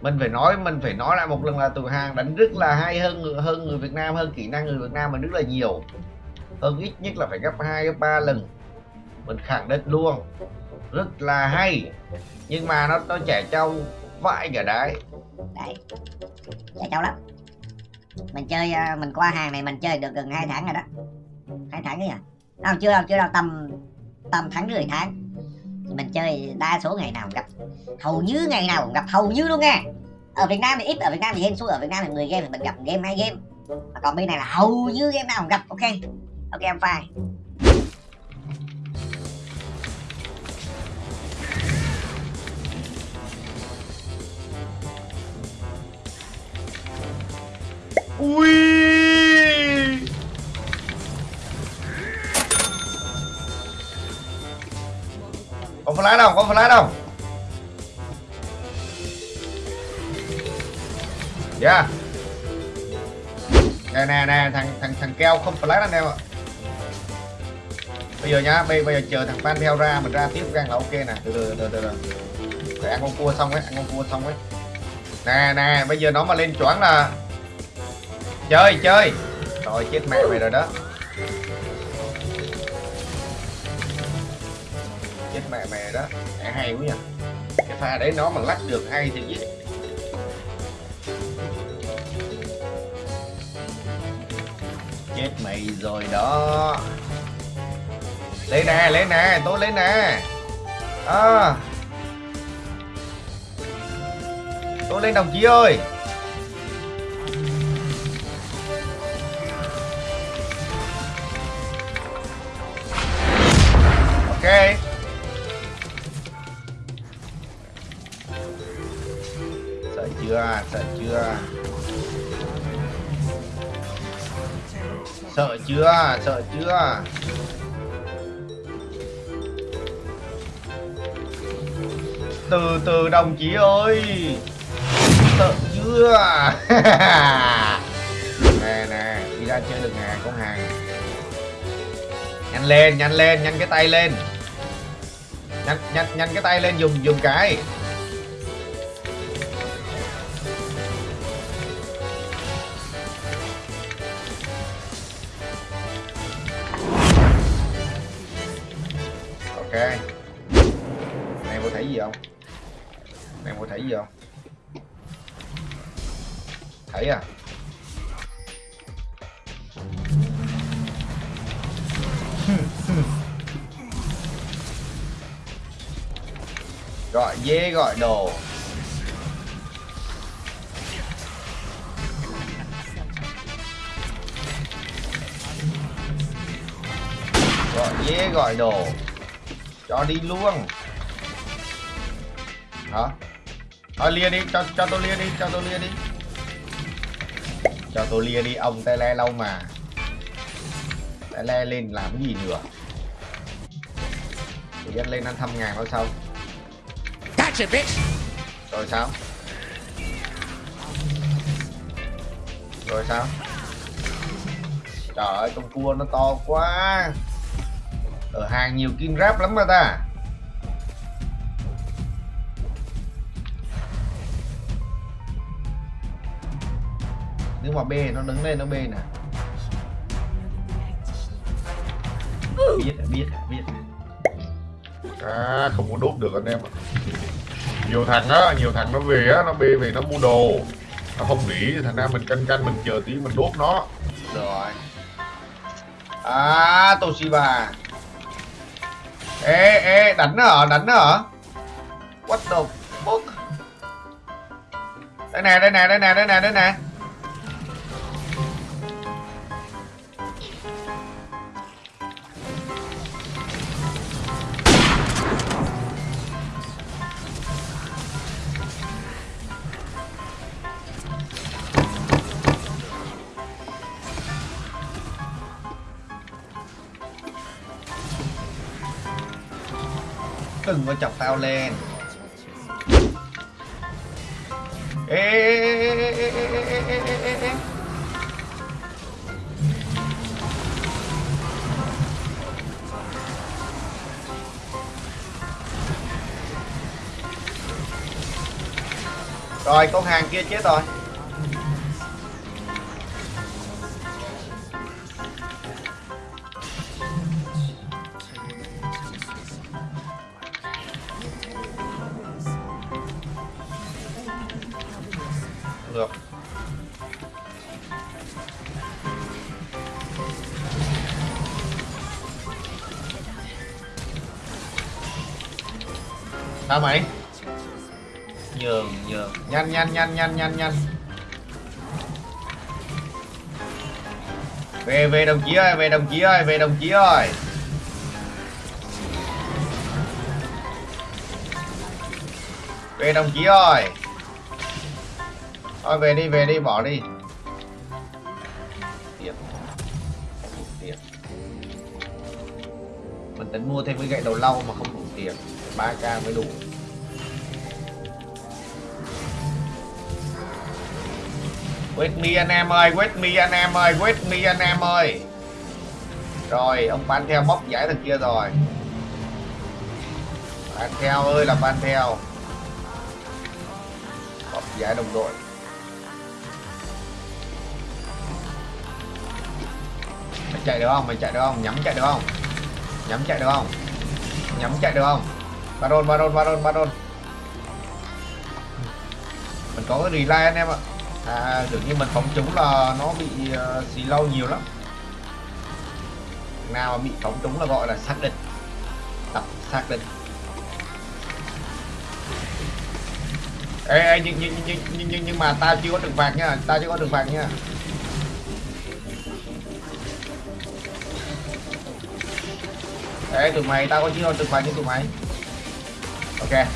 mình phải nói, mình phải nói lại một lần là tụi hàng đánh rất là hay hơn hơn người Việt Nam, hơn kỹ năng người Việt Nam mình rất là nhiều. Hơn ít nhất là phải gấp hai, gấp ba lần. Mình khẳng định luôn, rất là hay. Nhưng mà nó nó trẻ trâu vãi cả đấy. Đấy, trẻ trâu lắm. Mình chơi ờ, mình qua hàng này mình chơi được gần hai tháng rồi đó. Hai tháng ấy à đâu chưa đâu chưa đâu, tầm tầm tháng rưỡi tháng mình chơi đa số ngày nào cũng gặp. Hầu như ngày nào cũng gặp, hầu như luôn nha. Ở Việt Nam thì ít, ở Việt Nam thì hên xui, ở Việt Nam thì 10 game thì mình gặp game hai game. Mà còn bên này là hầu như game nào cũng gặp, ok? Ok em fine. Ui! Flash đâu, có flash đâu. Yeah nè nè nè, thằng thằng thằng keo không flash anh em ạ. Bây giờ nhá, bây bây giờ chờ thằng fan theo ra mình ra tiếp gang là ok nè. Từ từ từ từ để ăn con cua xong ấy, ăn con cua xong ấy. Nè nè, bây giờ nó mà lên choáng là chơi chơi. Rồi chết mẹ mày rồi đó. Mẹ mẹ đó. Mẹ hay quá nhỉ cái pha đấy nó mà lắc được hay thì gì chết mày rồi đó. Lấy nè lấy nè tôi lấy nè. À. tôi lên đồng chí ơi. Ok. Sợ chưa? Sợ chưa? Sợ chưa? Từ từ đồng chí ơi! Sợ chưa? Nè nè, đi ra chơi được nè con hàng. Nhanh lên nhanh lên, nhanh cái tay lên. Nhanh nhanh nhanh cái tay lên, dùng dùng cái. Gì không? Này mua thấy gì không? Thấy à? Gọi dê, gọi đồ. Gọi dê, gọi đồ. Cho đi luôn hả? Thôi lia đi cho cho tôi lia đi cho tôi lia đi. Cho tôi lia đi ông tay le lâu mà. Tay le lên làm cái gì nữa? Thì dân lên ăn thăm ngàn thôi sao. Gotcha, bitch. rồi sao? Rồi sao? Trời ơi con cua nó to quá. Ở hàng nhiều kim ráp lắm mà ta nếu mà B nó đứng lên nó B nè. Biết biết biết à không có đốt được anh em ạ. Nhiều thằng á nhiều thằng nó về á nó bê về nó mua đồ. Nó không nghỉ thành ra mình canh canh mình chờ tí mình đốt nó. Rồi. À Toshiba. Ê ê đánh nó hả? Đánh nó hả? What the fuck? Đây nè đây nè đây nè đây nè đây nè đừng có chọc tao lên ê ê ê ê ê ê ê ê ê ê rồi con hàng kia chết rồi được. Sao mày? Nhường nhường. Nhanh nhanh nhanh nhanh nhanh nhanh. Về về đồng chí ơi, về đồng chí ơi, về đồng chí ơi. Về đồng chí ơi thôi về đi về đi bỏ đi. Tiền tiền mình tính mua thêm cái gậy đầu lau mà không đủ tiền. 3k mới đủ. Wait me anh em ơi, wait me anh em ơi, wait me anh em ơi. Rồi, ông ban theo móc giải thằng kia rồi. Ban theo ơi là ban theo. Móc giải đồng đội. Chạy được không? Mày chạy được không? Nhắm chạy được không? Nhắm chạy được không? Nhắm chạy được không? Baron, Baron, Baron, Baron Mình có cái relay anh em ạ À, được như mình phóng trúng là nó bị uh, xì lâu nhiều lắm nào mà bị phóng trúng là gọi là xác định tập xác định ê, ê nhưng, nhưng, nhưng, nhưng, nhưng, nhưng mà ta chưa có được phạt nha ta chưa có được phạt nha ê tụi mày, tao có chiến thuật tụi mày như tụi mày. Ok.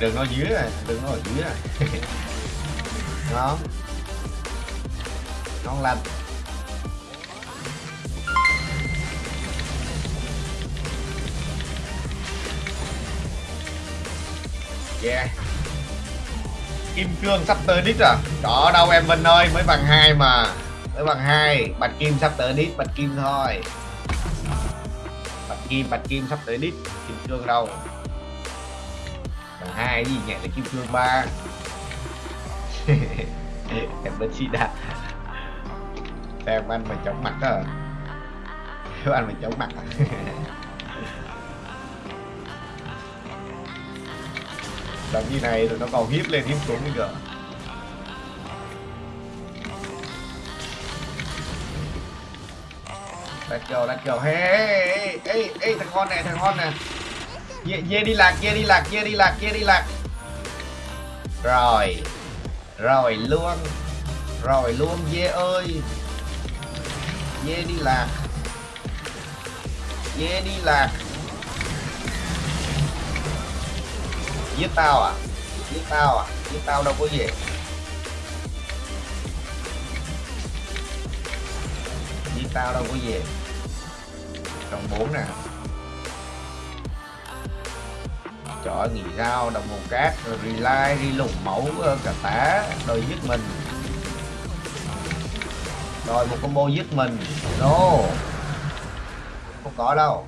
Đừng nó dưới rồi đừng nó ở dưới rồi ngon ngon lành yeah. Kim cương sắp tới đít rồi à? đó, đâu em Vinh ơi, mới bằng hai mà tới bằng hai, bạch kim sắp tới đít, bạch kim thôi. Bạch kim bạch kim sắp tới đít, kim cương đâu? Bằng hai gì nhẹ là kim cương ba. Em bên chị đã em ăn mà chống mặt à em anh mà chống mặt à làm như này rồi nó còn hiếp lên, hiếp xuống nữa đặt kiểu đặt kiểu. Hey, hey, hey, hey, thằng con này, thằng con này. Dê, dê đi lạc dê đi lạc dê đi lạc dê đi lạc. Rồi rồi luôn rồi luôn dê ơi. Dê đi lạc. Dê đi lạc. Giết tao à? Giết tao à? Giết tao đâu có gì. Giết tao đâu có gì đồng bốn nè. Chọn nghỉ dao đồng hồ cát relay, đi lùng mẫu ờ, cả tá đôi giết mình. Rồi một combo giết mình. No không có đâu.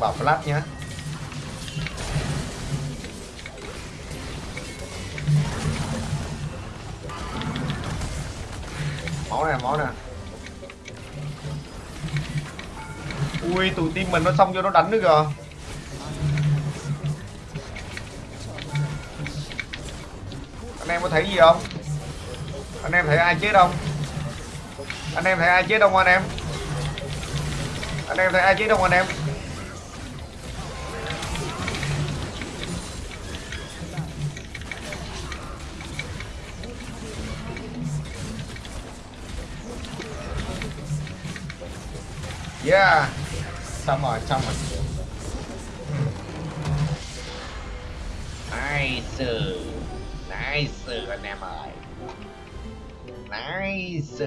Đừng bảo flash nhá. Máu này máu này. Ui tụi tim mình nó xong vô nó đánh nữa kìa. Anh em có thấy gì không? Anh em thấy ai chết không? Anh em thấy ai chết không anh em? Anh em thấy ai chết không anh em? Yeah. Xong rồi, xong rồi. Nice. Nice anh em ơi. Nice.